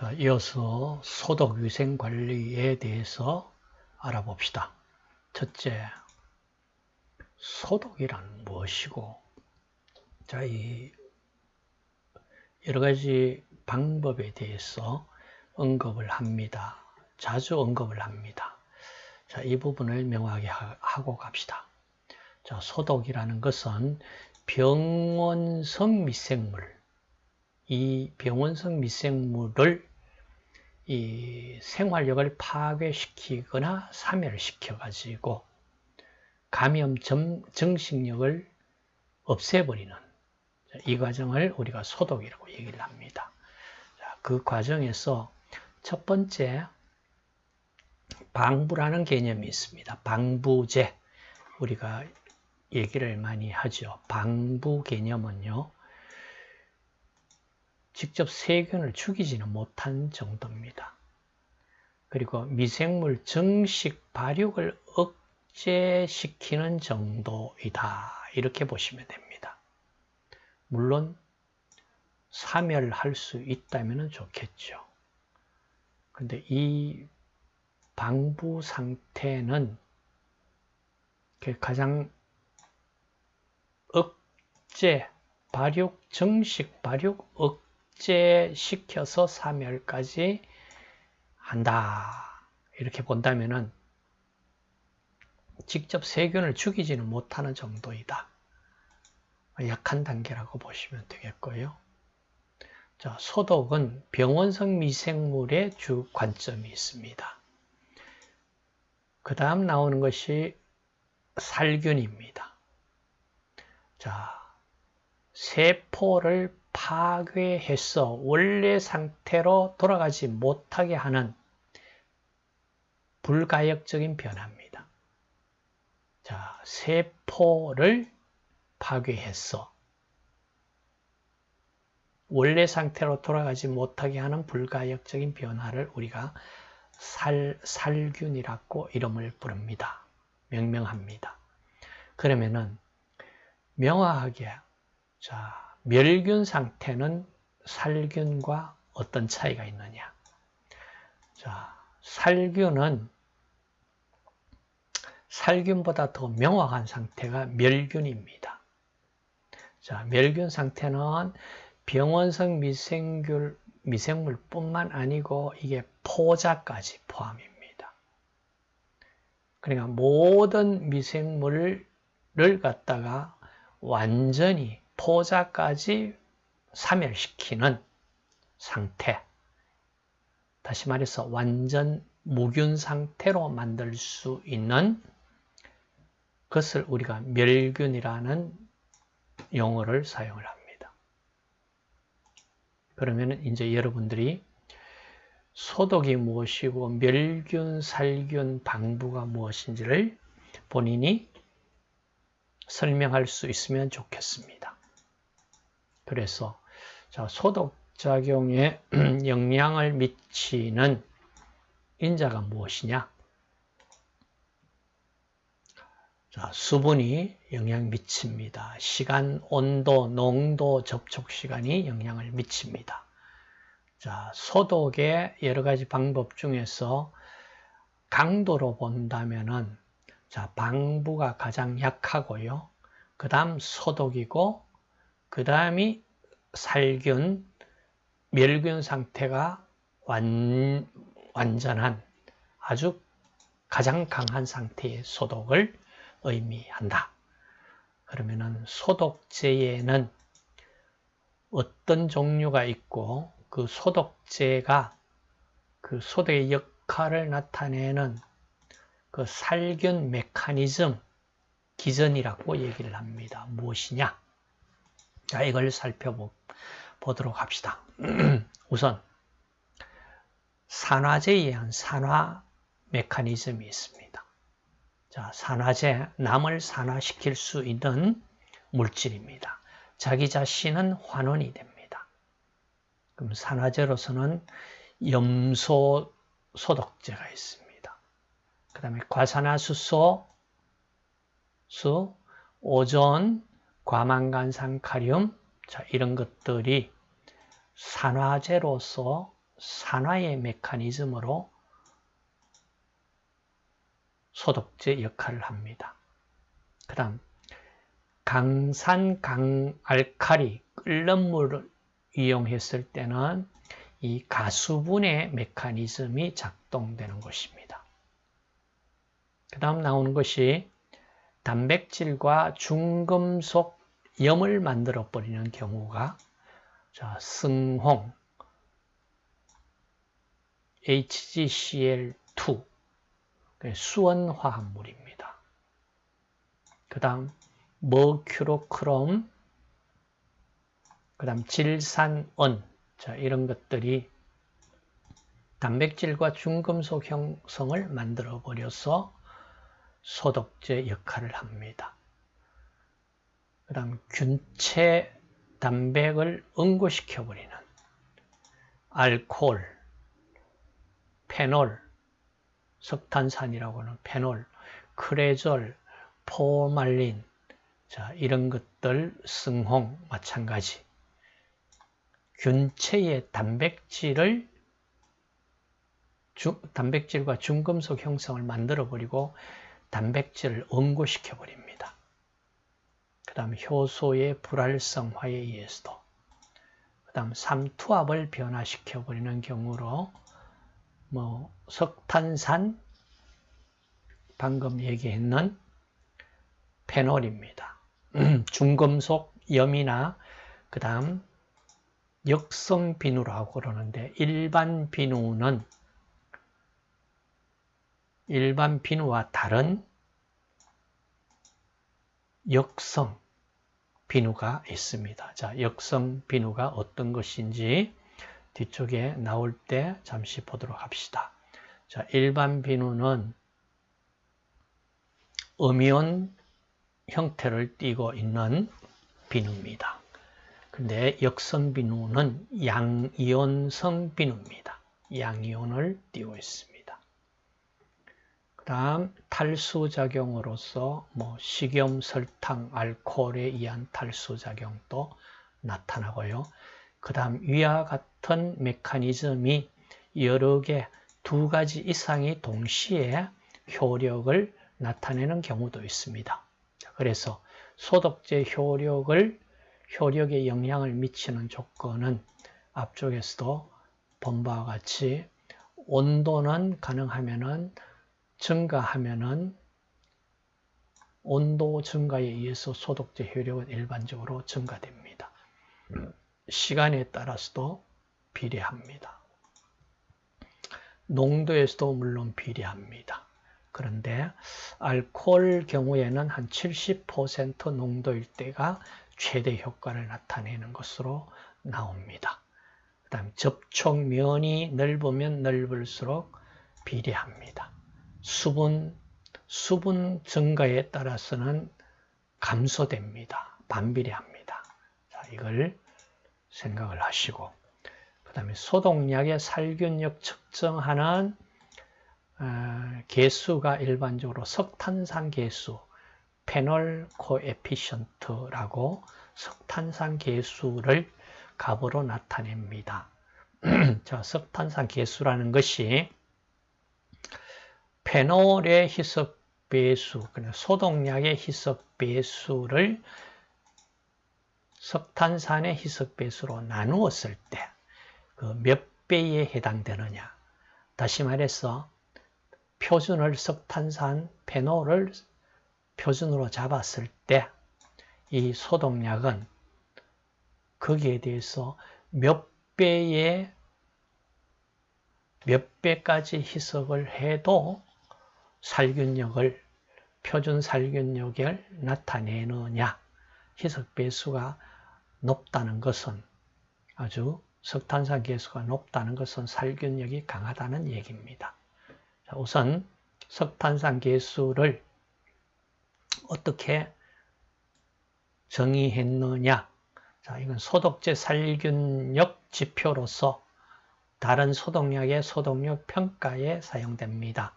자, 이어서 소독 위생 관리에 대해서 알아봅시다. 첫째, 소독이란 무엇이고, 자, 이 여러 가지 방법에 대해서 언급을 합니다. 자주 언급을 합니다. 자, 이 부분을 명확하게 하고 갑시다. 자, 소독이라는 것은 병원성 미생물, 이 병원성 미생물을 이 생활력을 파괴시키거나 사멸시켜 가지고 감염 정식력을 없애버리는 이 과정을 우리가 소독이라고 얘기를 합니다. 그 과정에서 첫 번째 방부라는 개념이 있습니다. 방부제 우리가 얘기를 많이 하죠. 방부 개념은요. 직접 세균을 죽이지는 못한 정도입니다. 그리고 미생물 정식 발육을 억제시키는 정도이다. 이렇게 보시면 됩니다. 물론 사멸할 수 있다면 좋겠죠. 근데 이 방부 상태는 가장 억제, 발육, 정식 발육 억 제시켜서 사멸까지 한다. 이렇게 본다면은 직접 세균을 죽이지는 못하는 정도이다. 약한 단계라고 보시면 되겠고요. 자, 소독은 병원성 미생물의 주 관점이 있습니다. 그 다음 나오는 것이 살균입니다. 자, 세포를 파괴해서 원래 상태로 돌아가지 못하게 하는 불가역적인 변화입니다. 자, 세포를 파괴해서 원래 상태로 돌아가지 못하게 하는 불가역적인 변화를 우리가 살, 살균이라고 이름을 부릅니다. 명명합니다. 그러면은 명확하게 자 멸균 상태는 살균과 어떤 차이가 있느냐? 자 살균은 살균보다 더 명확한 상태가 멸균입니다. 자 멸균 상태는 병원성 미생균, 미생물뿐만 아니고 이게 포자까지 포함입니다. 그러니까 모든 미생물을 갖다가 완전히 포자까지 사멸시키는 상태. 다시 말해서 완전 무균 상태로 만들 수 있는 것을 우리가 멸균이라는 용어를 사용을 합니다. 그러면 이제 여러분들이 소독이 무엇이고 멸균, 살균, 방부가 무엇인지를 본인이 설명할 수 있으면 좋겠습니다. 그래서 자, 소독작용에 영향을 미치는 인자가 무엇이냐? 자, 수분이 영향 미칩니다. 시간, 온도, 농도, 접촉 시간이 영향을 미칩니다. 자, 소독의 여러 가지 방법 중에서 강도로 본다면은 자, 방부가 가장 약하고요. 그 다음 소독이고, 그 다음이 살균, 멸균 상태가 완, 완전한 아주 가장 강한 상태의 소독을 의미한다. 그러면은 소독제에는 어떤 종류가 있고 그 소독제가 그 소독의 역할을 나타내는 그 살균 메커니즘 기전이라고 얘기를 합니다. 무엇이냐? 자, 이걸 살펴보도록 합시다. 우선 산화제에 의한 산화 메커니즘이 있습니다. 자, 산화제, 남을 산화시킬 수 있는 물질입니다. 자기 자신은 환원이 됩니다. 그럼 산화제로서는 염소 소독제가 있습니다. 그 다음에 과산화수소, 수, 오존, 과망간산 카륨, 자, 이런 것들이 산화제로서 산화의 메커니즘으로 소독제 역할을 합니다. 그 다음 강산 강알칼리 끓는 물을 이용했을 때는 이 가수분해 메커니즘이 작동되는 것입니다. 그 다음 나오는 것이 단백질과 중금속 염을 만들어 버리는 경우가 자, 승홍 HgCl2 수원 화합물입니다. 그 다음 머큐로크롬 그 다음 질산은 자, 이런 것들이 단백질과 중금속 형성을 만들어 버려서 소독제 역할을 합니다. 그 다음 균체 단백을 응고시켜 버리는 알코올, 페놀, 석탄산이라고 하는 페놀, 크레졸, 포말린 자, 이런 것들 승홍 마찬가지 균체의 단백질을 주, 단백질과 중금속 형성을 만들어 버리고 단백질을 응고시켜 버립니다. 그 다음 효소의 불활성화에 의해서도 그 다음 삼투압을 변화시켜 버리는 경우로 뭐 석탄산 방금 얘기했는 페놀입니다. 중금속 염이나 그 다음 역성 비누라고 그러는데 일반 비누는 일반 비누와 다른 역성 비누가 있습니다. 자, 역성 비누가 어떤 것인지 뒤쪽에 나올 때 잠시 보도록 합시다. 자, 일반 비누는 음이온 형태를 띠고 있는 비누입니다. 근데 역성 비누는 양이온성 비누입니다. 양이온을 띄고 있습니다. 그 다음 탈수작용으로서 뭐 식염, 설탕, 알코올에 의한 탈수작용도 나타나고요. 그 다음 위와 같은 메커니즘이 여러 개, 두 가지 이상이 동시에 효력을 나타내는 경우도 있습니다. 그래서 소독제 효력을 효력에 영향을 미치는 조건은 앞쪽에서도 본 바와 같이 온도는 가능하면은 증가하면은 온도 증가에 의해서 소독제 효력은 일반적으로 증가됩니다. 시간에 따라서도 비례합니다. 농도에서도 물론 비례합니다. 그런데 알코올 경우에는 한 70% 농도일 때가 최대 효과를 나타내는 것으로 나옵니다. 그 다음 접촉면이 넓으면 넓을수록 비례합니다. 수분, 수분 증가에 따라서는 감소됩니다. 반비례합니다. 자, 이걸 생각을 하시고 그 다음에 소독약의 살균력 측정하는 어, 개수가 일반적으로 석탄산 개수, 페놀 코에피션트라고 석탄산 개수를 값으로 나타냅니다. 자, 석탄산 개수라는 것이 페놀의 희석 배수, 소독약의 희석 배수를 석탄산의 희석 배수로 나누었을 때 그 몇 배에 해당되느냐. 다시 말해서 표준을 석탄산 페놀을 표준으로 잡았을 때 이 소독약은 거기에 대해서 몇 배의 몇 배까지 희석을 해도 살균력을 표준 살균력을 나타내느냐 희석 배수가 높다는 것은 아주 석탄산 개수가 높다는 것은 살균력이 강하다는 얘기입니다. 우선 석탄산 개수를 어떻게 정의했느냐? 자, 이건 소독제 살균력 지표로서 다른 소독약의 소독력 평가에 사용됩니다.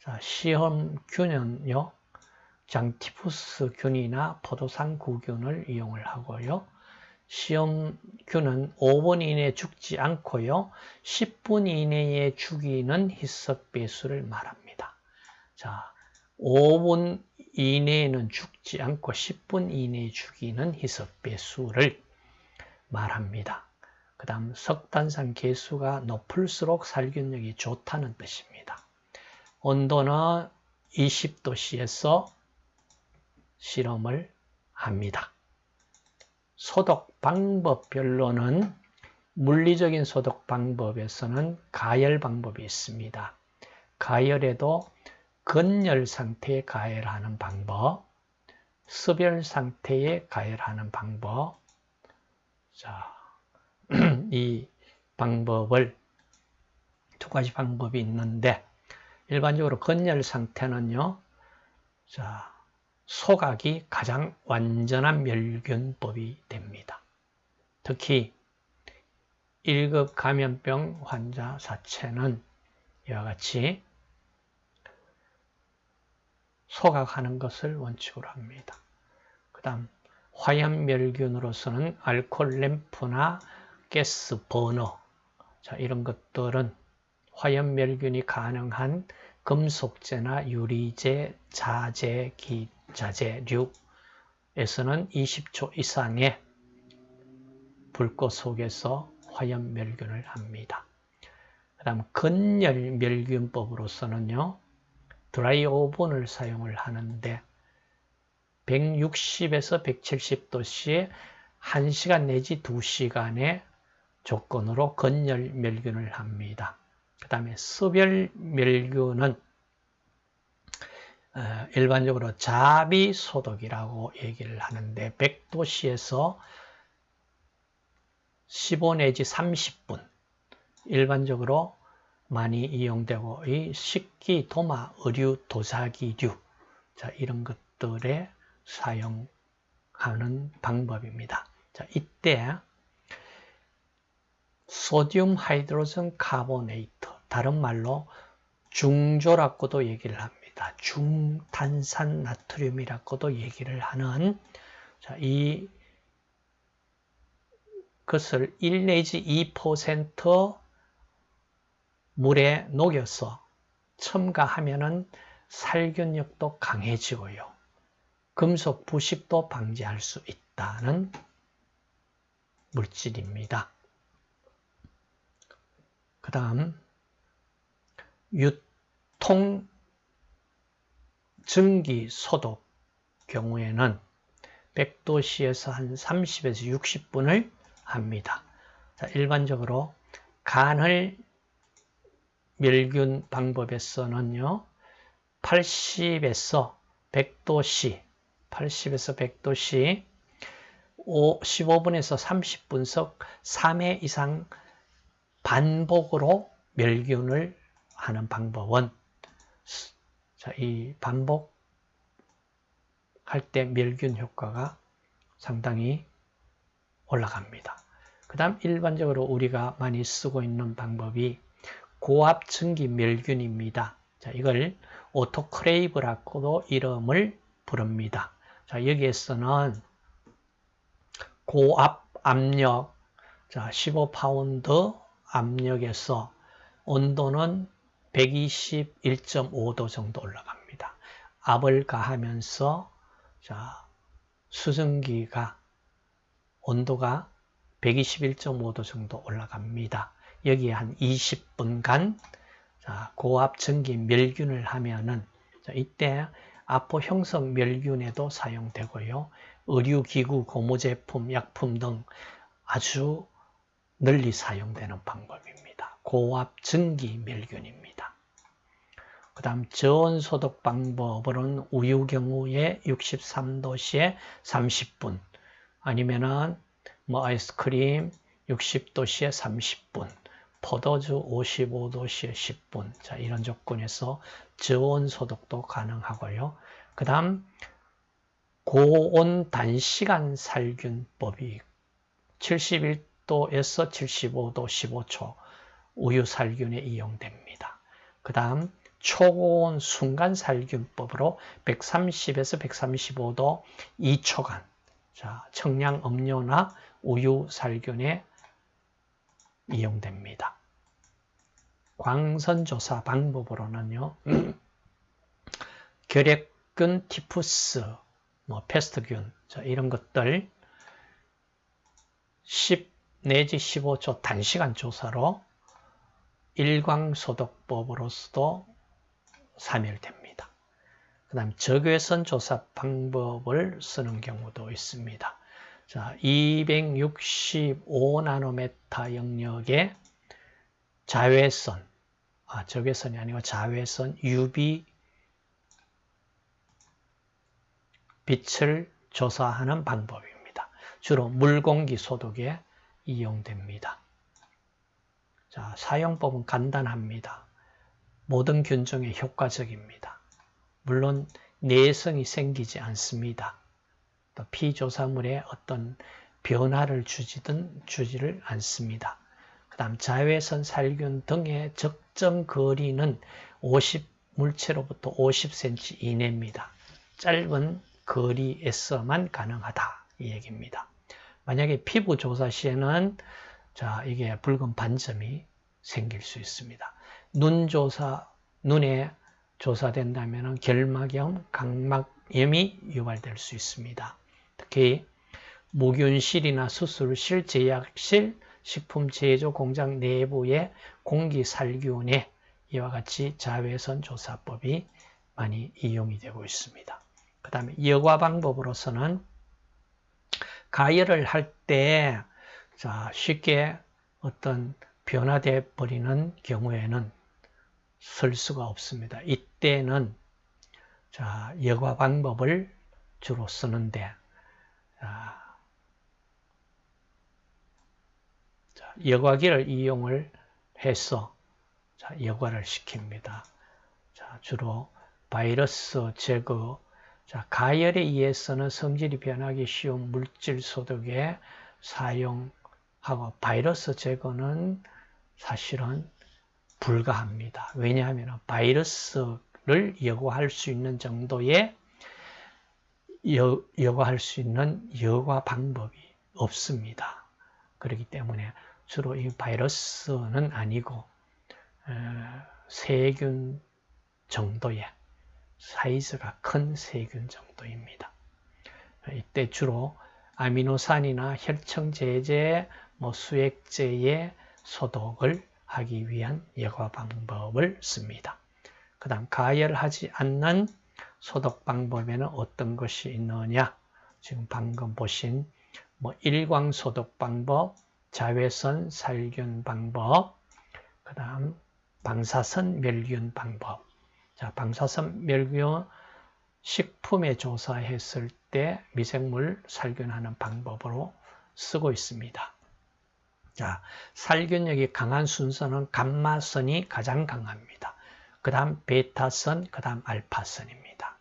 자, 시험균은요, 장티푸스 균이나 포도상 구균을 이용을 하고요. 시험균은 5분 이내에 죽지 않고요. 10분 이내에 죽이는 희석 배수를 말합니다. 자, 5분 이내에는 죽지 않고 10분 이내에 죽이는 희석 배수를 말합니다. 그 다음 석탄산 개수가 높을수록 살균력이 좋다는 뜻입니다. 온도는 20도씨에서 실험을 합니다. 소독 방법별로는 물리적인 소독 방법에서는 가열 방법이 있습니다. 가열에도 건열 상태에 가열하는 방법, 습열 상태에 가열하는 방법. 자, 이 방법을 두 가지 방법이 있는데 일반적으로 건열 상태는요. 자, 소각이 가장 완전한 멸균법이 됩니다. 특히 1급 감염병 환자 사체는 이와 같이 소각하는 것을 원칙으로 합니다. 그 다음 화염멸균으로서는 알코올 램프나 가스 버너 자 이런 것들은 화염멸균이 가능한 금속재나 유리재, 자재, 기 자재류에서는 20초 이상의 불꽃 속에서 화염멸균을 합니다. 그 다음 건열멸균법으로서는요. 드라이 오븐을 사용을 하는데 160에서 170도씨에 1시간 내지 2시간의 조건으로 건열 멸균을 합니다. 그 다음에 습열멸균은 어, 일반적으로 자비소독이라고 얘기를 하는데 100도씨에서 15 내지 30분 일반적으로 많이 이용되고 이 식기, 도마, 의류, 도자기류 자, 이런 것들에 사용하는 방법입니다. 자, 이때 소디움 하이드로전 카보네이트 다른 말로 중조라고도 얘기를 합니다. 중탄산 나트륨이라고도 얘기를 하는 자, 이 것을 1 내지 2% 물에 녹여서 첨가하면 살균력도 강해지고요. 금속 부식도 방지할 수 있다는 물질입니다. 그 다음 유통 증기 소독 경우에는 100도씨에서 한 30에서 60분을 합니다. 자, 일반적으로 간을 멸균 방법에서는요. 80에서 100도씨, 80에서 100도씨 15분에서 30분석 3회 이상 반복으로 멸균을 하는 방법은 자, 이 반복 할 때 멸균 효과가 상당히 올라갑니다. 그 다음 일반적으로 우리가 많이 쓰고 있는 방법이 고압 증기 멸균입니다. 자, 이걸 오토클레이브라고도 이름을 부릅니다. 자, 여기에서는 고압 압력, 자, 15파운드 압력에서 온도는 121.5도 정도 올라갑니다. 압을 가하면서 자, 수증기가 온도가 121.5도 정도 올라갑니다. 여기에 한 20분간 자, 고압 전기 멸균을 하면은 자, 이때 아포 형성 멸균에도 사용되고요. 의료기구, 고무제품, 약품 등 아주 널리 사용되는 방법입니다. 고압 전기 멸균입니다. 그 다음 저온 소독 방법으로는 우유 경우에 63도씨에 30분 아니면은 뭐 아이스크림 60도씨에 30분 포도주 55도씨에 10분 자 이런 조건에서 저온 소독도 가능하고요. 그 다음 고온 단시간 살균법이 71도에서 75도 15초 우유 살균에 이용됩니다. 그 다음 초고온 순간 살균법으로 130에서 135도 2초간 자, 청량 음료나 우유 살균에 이용됩니다. 광선 조사 방법으로는요. 결핵균, 티푸스, 뭐 패스트균 이런 것들 10 내지 15초 단시간 조사로 일광소독법으로서도 사멸됩니다. 그 다음 적외선 조사 방법을 쓰는 경우도 있습니다. 자, 265나노메타 영역의 자외선, 아, 적외선이 아니고 자외선 UV 빛을 조사하는 방법입니다. 주로 물공기 소독에 이용됩니다. 자, 사용법은 간단합니다. 모든 균종에 효과적입니다. 물론 내성이 생기지 않습니다. 또 피조사물에 어떤 변화를 주지든 주지를 않습니다. 그 다음 자외선 살균 등의 적정 거리는 50 물체로부터 50cm 이내입니다. 짧은 거리에서만 가능하다 이 얘기입니다. 만약에 피부 조사 시에는 자 이게 붉은 반점이 생길 수 있습니다. 눈 조사 눈에 조사된다면 결막염, 각막염이 유발될 수 있습니다. 특히 무균실이나 수술 실, 제약실, 식품 제조 공장 내부의 공기 살균에 이와 같이 자외선 조사법이 많이 이용이 되고 있습니다. 그 다음에 여과 방법으로서는 가열을 할때 쉽게 어떤 변화돼 버리는 경우에는 쓸 수가 없습니다. 이때는 자, 여과 방법을 주로 쓰는데 자, 여과기를 이용을 해서 자, 여과를 시킵니다. 자, 주로 바이러스 제거, 자, 가열에 의해서는 성질이 변하기 쉬운 물질 소독에 사용 하고 바이러스 제거는 사실은 불가합니다. 왜냐하면 바이러스를 여과할 수 있는 정도의 여, 여과할 수 있는 여과 방법이 없습니다. 그렇기 때문에 주로 이 바이러스는 아니고 세균 정도의 사이즈가 큰 세균 정도입니다. 이때 주로 아미노산이나 혈청제제, 뭐 수액제의 소독을 하기 위한 여과 방법을 씁니다. 그 다음 가열하지 않는 소독 방법에는 어떤 것이 있느냐 지금 방금 보신 뭐 일광 소독 방법, 자외선 살균 방법, 그 다음 방사선 멸균 방법 자, 방사선 멸균 식품에 조사했을 때 미생물 살균하는 방법으로 쓰고 있습니다. 자, 살균력이 강한 순서는 감마선이 가장 강합니다. 그 다음 베타선, 그 다음 알파선입니다.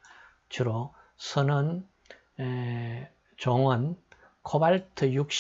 주로 선은 에, 종은 코발트 60